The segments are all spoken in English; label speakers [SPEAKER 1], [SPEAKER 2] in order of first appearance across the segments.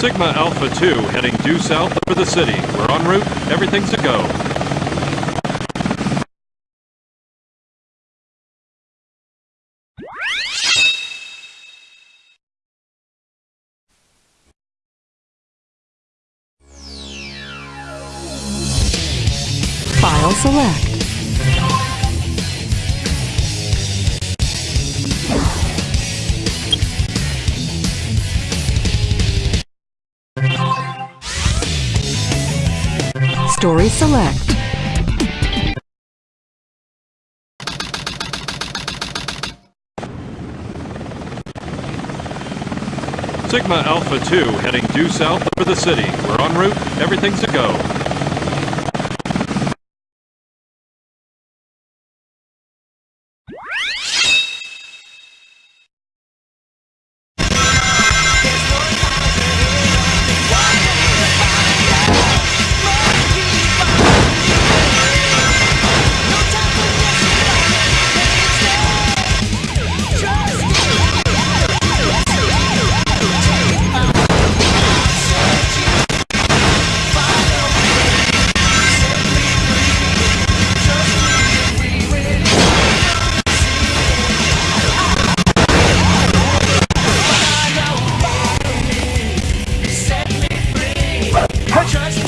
[SPEAKER 1] Sigma Alpha 2 heading due south over the city. We're en route. Everything's a go.
[SPEAKER 2] File select. Story Select.
[SPEAKER 1] Sigma Alpha 2 heading due south for the city. We're en route. Everything's a go.
[SPEAKER 3] Catch us.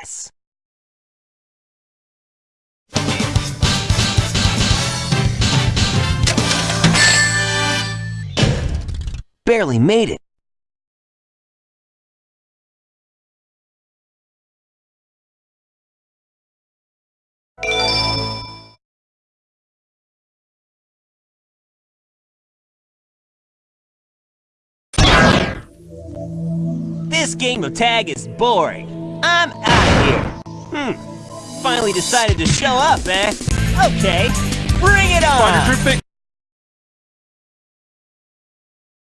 [SPEAKER 3] Yes!
[SPEAKER 4] Barely made it. This game of tag is boring. I'm out. Hmm. Finally decided to show up, eh? Okay. Bring it on!